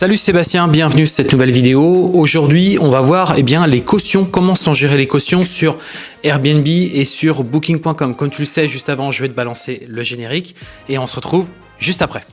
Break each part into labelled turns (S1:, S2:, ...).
S1: Salut Sébastien, bienvenue sur cette nouvelle vidéo. Aujourd'hui, on va voir eh bien, les cautions, comment sont gérées les cautions sur Airbnb et sur Booking.com. Comme tu le sais, juste avant, je vais te balancer le générique et on se retrouve juste après.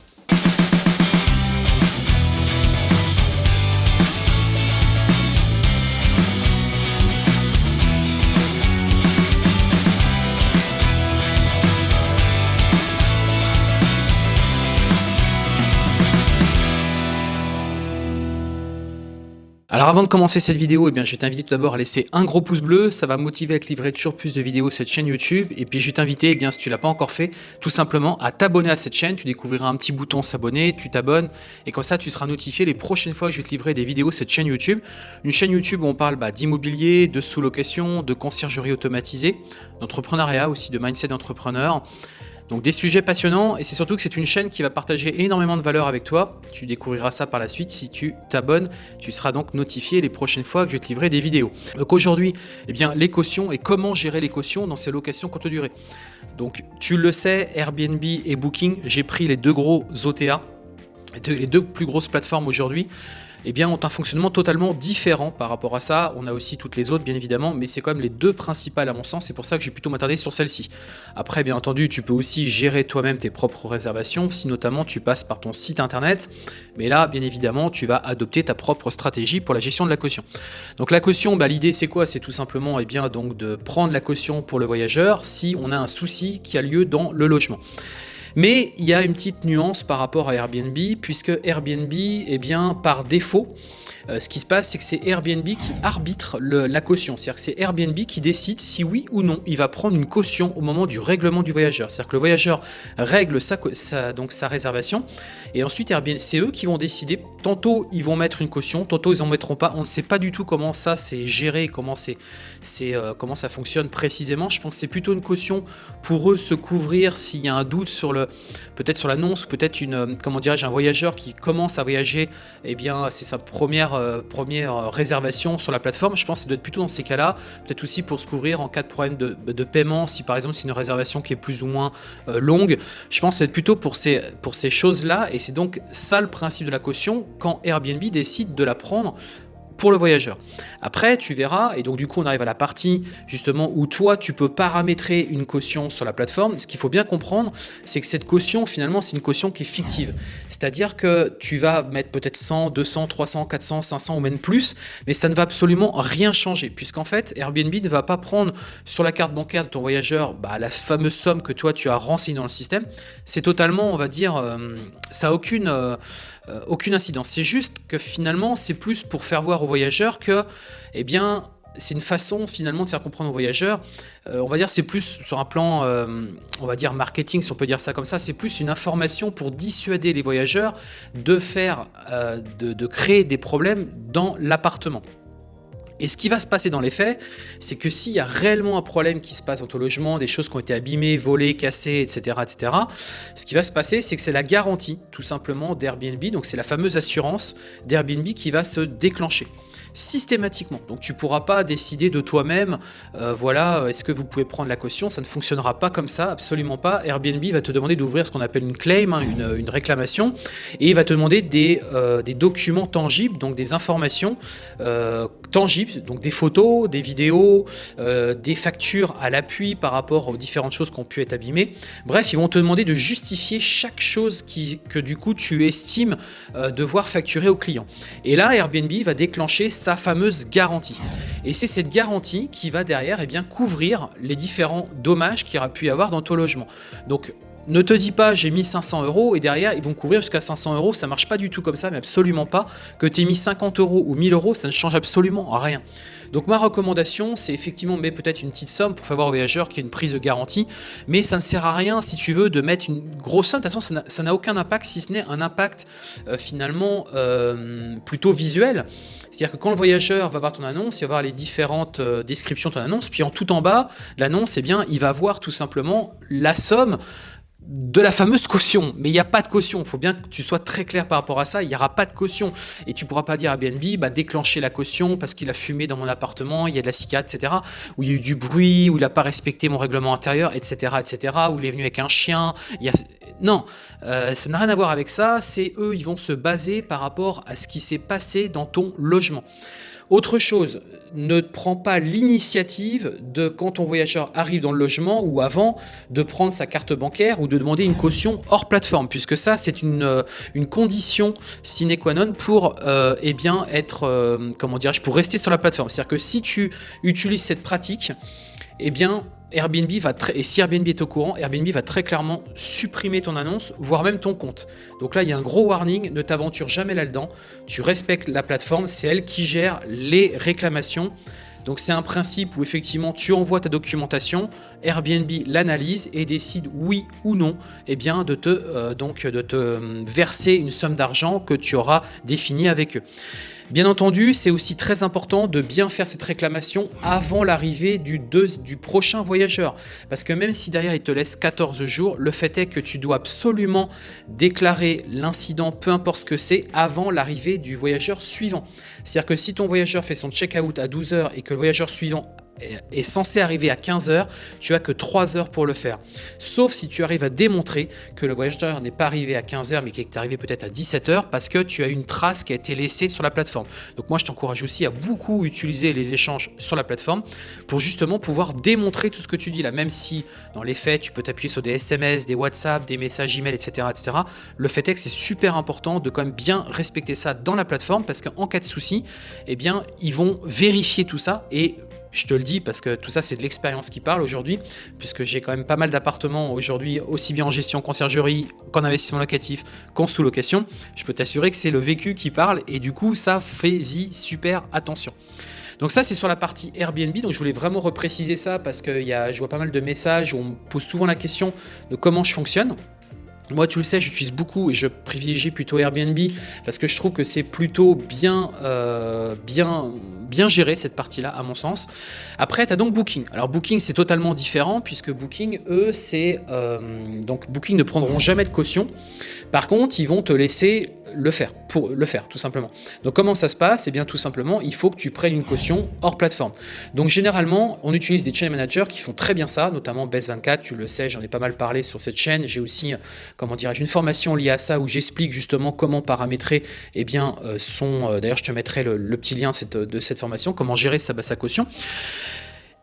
S1: Alors avant de commencer cette vidéo, eh bien, je vais t'inviter tout d'abord à laisser un gros pouce bleu, ça va motiver à te livrer toujours plus de vidéos cette chaîne YouTube. Et puis je vais t'inviter, eh si tu l'as pas encore fait, tout simplement à t'abonner à cette chaîne. Tu découvriras un petit bouton s'abonner, tu t'abonnes et comme ça tu seras notifié les prochaines fois que je vais te livrer des vidéos cette chaîne YouTube. Une chaîne YouTube où on parle bah, d'immobilier, de sous-location, de conciergerie automatisée, d'entrepreneuriat aussi, de mindset d'entrepreneur. Donc des sujets passionnants et c'est surtout que c'est une chaîne qui va partager énormément de valeur avec toi. Tu découvriras ça par la suite. Si tu t'abonnes, tu seras donc notifié les prochaines fois que je vais te livrer des vidéos. Donc aujourd'hui, eh bien, les cautions et comment gérer les cautions dans ces locations courte durée. Donc tu le sais, Airbnb et Booking, j'ai pris les deux gros OTA, les deux plus grosses plateformes aujourd'hui eh bien, ont un fonctionnement totalement différent par rapport à ça. On a aussi toutes les autres, bien évidemment, mais c'est quand même les deux principales à mon sens. C'est pour ça que j'ai plutôt m'attarder sur celle-ci. Après, bien entendu, tu peux aussi gérer toi-même tes propres réservations, si notamment tu passes par ton site internet. Mais là, bien évidemment, tu vas adopter ta propre stratégie pour la gestion de la caution. Donc la caution, bah, l'idée c'est quoi? C'est tout simplement eh bien, donc, de prendre la caution pour le voyageur si on a un souci qui a lieu dans le logement. Mais il y a une petite nuance par rapport à Airbnb, puisque Airbnb, eh bien, par défaut, euh, ce qui se passe, c'est que c'est Airbnb qui arbitre la caution. C'est-à-dire que c'est Airbnb qui décide si oui ou non il va prendre une caution au moment du règlement du voyageur. C'est-à-dire que le voyageur règle sa, donc sa réservation et ensuite c'est eux qui vont décider. Tantôt ils vont mettre une caution, tantôt ils n'en mettront pas. On ne sait pas du tout comment ça c'est géré, comment, euh, comment ça fonctionne précisément. Je pense que c'est plutôt une caution pour eux se couvrir s'il y a un doute sur le, peut-être sur l'annonce, peut-être une, euh, comment dirais-je, un voyageur qui commence à voyager, eh bien c'est sa première euh, première euh, réservation sur la plateforme. Je pense que ça doit être plutôt dans ces cas-là, peut-être aussi pour se couvrir en cas de problème de, paiement, si par exemple c'est une réservation qui est plus ou moins longue. Je pense que ça doit être plutôt pour ces, pour ces choses-là, et c'est donc ça le principe de la caution quand Airbnb décide de la prendre pour le voyageur. Après, tu verras, et donc du coup on arrive à la partie justement où toi tu peux paramétrer une caution sur la plateforme. Ce qu'il faut bien comprendre, c'est que cette caution finalement c'est une caution qui est fictive. C'est-à-dire que tu vas mettre peut-être 100, 200, 300, 400, 500 ou même plus, mais ça ne va absolument rien changer puisqu'en fait Airbnb ne va pas prendre sur la carte bancaire de ton voyageur bah, la fameuse somme que toi tu as renseignée dans le système. C'est totalement, on va dire, euh, ça n'a aucune, euh, euh, aucune incidence. C'est juste que finalement c'est plus pour faire voir voyageurs que, eh bien, c'est une façon finalement de faire comprendre aux voyageurs, euh, on va dire c'est plus sur un plan, euh, on va dire marketing si on peut dire ça comme ça, c'est plus une information pour dissuader les voyageurs de faire, de, créer des problèmes dans l'appartement. Et ce qui va se passer dans les faits, c'est que s'il y a réellement un problème qui se passe dans ton logement, des choses qui ont été abîmées, volées, cassées, etc., etc., ce qui va se passer, c'est que c'est la garantie, tout simplement, d'Airbnb, donc c'est la fameuse assurance d'Airbnb qui va se déclencher systématiquement. Donc tu pourras pas décider de toi-même, euh, voilà, est-ce que vous pouvez prendre la caution? Ça ne fonctionnera pas comme ça, absolument pas. Airbnb va te demander d'ouvrir ce qu'on appelle une claim, hein, une, réclamation, et il va te demander des, euh, documents tangibles, donc des informations euh, tangibles, donc des photos, des vidéos, des factures à l'appui par rapport aux différentes choses qui ont pu être abîmées. Bref, ils vont te demander de justifier chaque chose qui, que du coup tu estimes devoir facturer au client. Et là, Airbnb va déclencher sa fameuse garantie. Et c'est cette garantie qui va derrière eh bien, couvrir les différents dommages qu'il aura pu y avoir dans ton logement. Donc ne te dis pas j'ai mis 500 euros et derrière ils vont couvrir jusqu'à 500 euros, ça marche pas du tout comme ça, mais absolument pas. Que tu aies mis 50 euros ou 1000 euros, ça ne change absolument rien. Donc ma recommandation, c'est effectivement mais peut-être une petite somme pour au voyageur qu'il y a une prise de garantie, mais ça ne sert à rien si tu veux de mettre une grosse somme. De toute façon, ça n'a aucun impact si ce n'est un impact euh, finalement euh, plutôt visuel. C'est-à-dire que quand le voyageur va voir ton annonce, il va voir les différentes euh, descriptions de ton annonce, puis en tout en bas, l'annonce, eh bien, il va voir tout simplement la somme de la fameuse caution, mais il n'y a pas de caution, il faut bien que tu sois très clair par rapport à ça, il n'y aura pas de caution, et tu pourras pas dire à Airbnb, bah, déclencher la caution parce qu'il a fumé dans mon appartement, il y a de la cicade, etc., où il y a eu du bruit, où il n'a pas respecté mon règlement intérieur, etc., etc., où il est venu avec un chien, il y a Non, euh, ça n'a rien à voir avec ça, c'est eux, ils vont se baser par rapport à ce qui s'est passé dans ton logement. Autre chose, ne prends pas l'initiative de, quand ton voyageur arrive dans le logement ou avant, de prendre sa carte bancaire ou de demander une caution hors plateforme, puisque ça, c'est une, euh, condition sine qua non pour euh, eh être, euh, comment pour rester sur la plateforme. C'est-à-dire que si tu utilises cette pratique, eh bien, Airbnb va très, et si Airbnb est au courant, Airbnb va très clairement supprimer ton annonce, voire même ton compte. Donc là, il y a un gros warning, ne t'aventure jamais là-dedans. Tu respectes la plateforme, c'est elle qui gère les réclamations. Donc c'est un principe où effectivement tu envoies ta documentation, Airbnb l'analyse et décide oui ou non eh bien, de, te, euh, donc, de te euh, verser une somme d'argent que tu auras définie avec eux. Bien entendu, c'est aussi très important de bien faire cette réclamation avant l'arrivée du, du prochain voyageur. Parce que même si derrière il te laisse 14 jours, le fait est que tu dois absolument déclarer l'incident, peu importe ce que c'est, avant l'arrivée du voyageur suivant. C'est-à-dire que si ton voyageur fait son check-out à 12 heures et que voyageur suivant est censé arriver à 15 heures, tu as que 3 heures pour le faire. Sauf si tu arrives à démontrer que le voyageur n'est pas arrivé à 15 heures, mais qu'il est arrivé peut-être à 17 heures parce que tu as une trace qui a été laissée sur la plateforme. Donc moi, je t'encourage aussi à beaucoup utiliser les échanges sur la plateforme pour justement pouvoir démontrer tout ce que tu dis là, même si dans les faits, tu peux t'appuyer sur des SMS, des WhatsApp, des messages email, etc. etc. Le fait est que c'est super important de quand même bien respecter ça dans la plateforme parce qu'en cas de souci, eh bien, ils vont vérifier tout ça et je te le dis parce que tout ça, c'est de l'expérience qui parle aujourd'hui, puisque j'ai quand même pas mal d'appartements aujourd'hui, aussi bien en gestion conciergerie qu'en investissement locatif, qu'en sous-location. Je peux t'assurer que c'est le vécu qui parle et du coup, ça, fais-y super attention. Donc ça, c'est sur la partie Airbnb. Donc je voulais vraiment repréciser ça parce que y je vois pas mal de messages où on me pose souvent la question de comment je fonctionne. Moi, tu le sais, j'utilise beaucoup et je privilégie plutôt Airbnb parce que je trouve que c'est plutôt bien, euh, bien, bien géré cette partie-là, à mon sens. Après, tu as donc Booking. Alors, Booking, c'est totalement différent puisque Booking, eux, c'est... Euh, donc, Booking ne prendront jamais de caution. Par contre, ils vont te laisser le faire, pour le faire tout simplement. Donc comment ça se passe? Eh bien tout simplement, il faut que tu prennes une caution hors plateforme. Donc généralement, on utilise des chain managers qui font très bien ça, notamment Best24, tu le sais, j'en ai pas mal parlé sur cette chaîne. J'ai aussi, comment dirais-je, une formation liée à ça où j'explique justement comment paramétrer eh bien, euh, son... Euh, d'ailleurs, je te mettrai le, petit lien de cette formation, comment gérer sa, sa caution.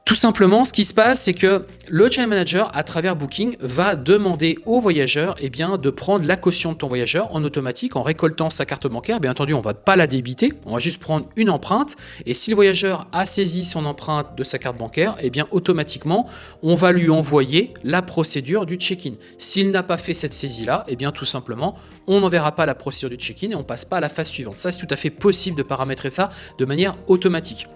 S1: Tout simplement, ce qui se passe, c'est que le channel manager, à travers Booking, va demander au voyageur eh de prendre la caution de ton voyageur en automatique, en récoltant sa carte bancaire. Bien entendu, on ne va pas la débiter, on va juste prendre une empreinte. Et si le voyageur a saisi son empreinte de sa carte bancaire, eh bien, automatiquement, on va lui envoyer la procédure du check-in. S'il n'a pas fait cette saisie-là, eh bien, tout simplement, on n'enverra pas la procédure du check-in et on passe pas à la phase suivante. Ça, c'est tout à fait possible de paramétrer ça de manière automatique.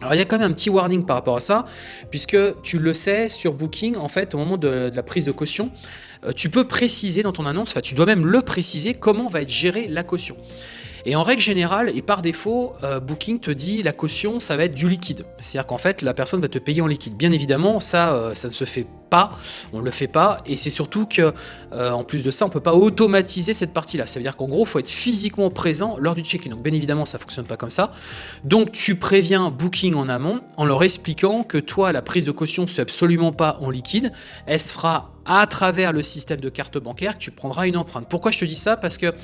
S1: Alors il y a quand même un petit warning par rapport à ça, puisque tu le sais, sur Booking, en fait, au moment de, la prise de caution, euh, tu peux préciser dans ton annonce, enfin tu dois même le préciser, comment va être gérée la caution. Et en règle générale, et par défaut, euh, Booking te dit la caution, ça va être du liquide. C'est-à-dire qu'en fait, la personne va te payer en liquide. Bien évidemment, ça, euh, ça ne se fait pas, on ne le fait pas, et c'est surtout que, euh, en plus de ça, on ne peut pas automatiser cette partie-là. Ça veut dire qu'en gros, il faut être physiquement présent lors du check-in. Donc bien évidemment, ça ne fonctionne pas comme ça. Donc tu préviens Booking en amont en leur expliquant que toi, la prise de caution, c'est absolument pas en liquide, elle se fera à travers le système de carte bancaire, tu prendras une empreinte. Pourquoi je te dis ça? Parce que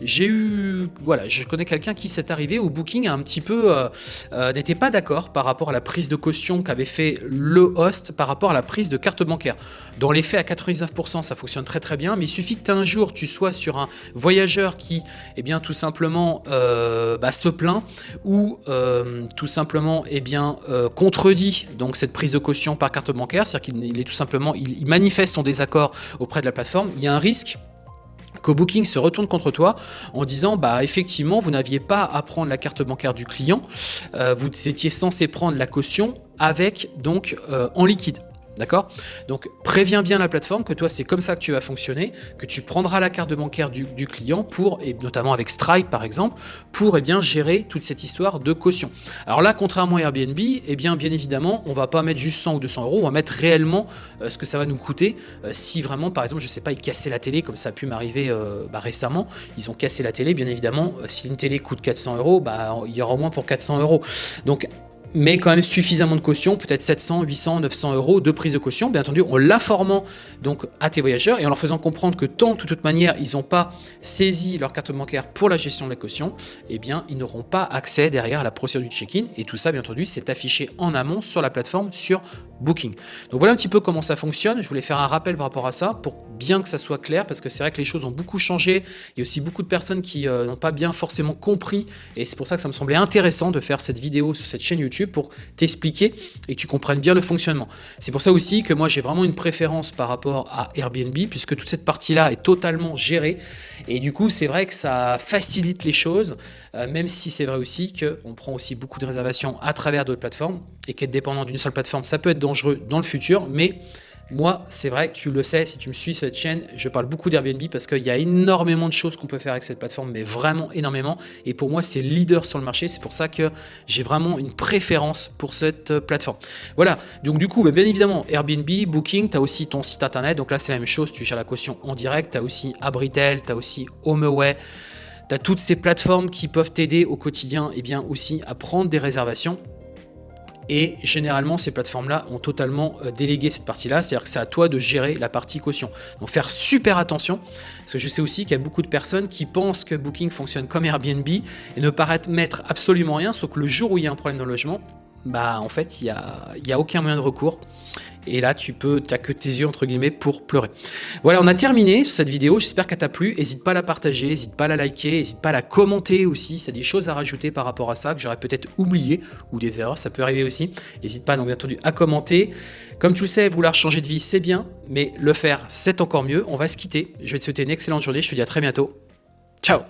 S1: j'ai eu, voilà, je connais quelqu'un qui s'est arrivé au Booking un petit peu, euh, euh, n'était pas d'accord par rapport à la prise de caution qu'avait fait le host par rapport à la prise de carte bancaire. Dans les faits, à 99%, ça fonctionne très très bien, mais il suffit qu'un jour tu sois sur un voyageur qui, eh bien, tout simplement euh, bah, se plaint ou tout simplement, eh bien, contredit donc cette prise de caution par carte bancaire, c'est-à-dire qu'il est tout simplement, il, il manifeste son désaccord auprès de la plateforme, il y a un risque que Booking se retourne contre toi en disant bah effectivement vous n'aviez pas à prendre la carte bancaire du client, euh, vous étiez censé prendre la caution avec donc euh, en liquide. D'accord? Donc préviens bien la plateforme que toi c'est comme ça que tu vas fonctionner, que tu prendras la carte bancaire du, client pour, et notamment avec Stripe par exemple, pour eh bien, gérer toute cette histoire de caution. Alors là, contrairement à Airbnb, eh bien, bien évidemment, on va pas mettre juste 100 ou 200 euros, on va mettre réellement euh, ce que ça va nous coûter euh, si vraiment, par exemple, je sais pas, ils cassaient la télé, comme ça a pu m'arriver euh, bah, récemment, ils ont cassé la télé, bien évidemment, si une télé coûte 400 euros, bah, il y aura au moins pour 400 euros. Donc mais quand même suffisamment de caution, peut-être 700, 800, 900 euros de prise de caution, bien entendu, en l'informant donc à tes voyageurs et en leur faisant comprendre que tant de toute manière, ils n'ont pas saisi leur carte bancaire pour la gestion de la caution, eh bien, ils n'auront pas accès derrière à la procédure du check-in. Et tout ça, bien entendu, c'est affiché en amont sur la plateforme sur Booking. Donc voilà un petit peu comment ça fonctionne. Je voulais faire un rappel par rapport à ça pour bien que ça soit clair parce que c'est vrai que les choses ont beaucoup changé. Il y a aussi beaucoup de personnes qui euh, n'ont pas bien forcément compris et c'est pour ça que ça me semblait intéressant de faire cette vidéo sur cette chaîne YouTube pour t'expliquer et que tu comprennes bien le fonctionnement. C'est pour ça aussi que moi j'ai vraiment une préférence par rapport à Airbnb puisque toute cette partie-là est totalement gérée et du coup c'est vrai que ça facilite les choses euh, même si c'est vrai aussi qu'on prend aussi beaucoup de réservations à travers d'autres plateformes et qu'être dépendant d'une seule plateforme, ça peut être dangereux dans le futur, mais moi, c'est vrai, tu le sais, si tu me suis cette chaîne, je parle beaucoup d'Airbnb parce qu'il y a énormément de choses qu'on peut faire avec cette plateforme, mais vraiment énormément. Et pour moi, c'est leader sur le marché. C'est pour ça que j'ai vraiment une préférence pour cette euh, plateforme. Voilà, donc du coup, bah, bien évidemment, Airbnb, Booking, tu as aussi ton site internet. Donc là, c'est la même chose, tu gères la caution en direct. Tu as aussi Abritel, tu as aussi HomeAway. Tu as toutes ces plateformes qui peuvent t'aider au quotidien et bien aussi à prendre des réservations et généralement, ces plateformes-là ont totalement euh, délégué cette partie-là, c'est-à-dire que c'est à toi de gérer la partie caution. Donc faire super attention, parce que je sais aussi qu'il y a beaucoup de personnes qui pensent que Booking fonctionne comme Airbnb et ne paraissent mettre absolument rien, sauf que le jour où il y a un problème le logement, bah en fait, il n'y a, y a aucun moyen de recours et là tu peux, tu que tes yeux entre guillemets pour pleurer. Voilà, on a terminé cette vidéo, j'espère qu'elle t'a plu, n'hésite pas à la partager, n'hésite pas à la liker, n'hésite pas à la commenter aussi, c'est des choses à rajouter par rapport à ça que j'aurais peut-être oublié, ou des erreurs, ça peut arriver aussi, n'hésite pas donc bien entendu à commenter. Comme tu le sais, vouloir changer de vie c'est bien, mais le faire c'est encore mieux, on va se quitter, je vais te souhaiter une excellente journée, je te dis à très bientôt, ciao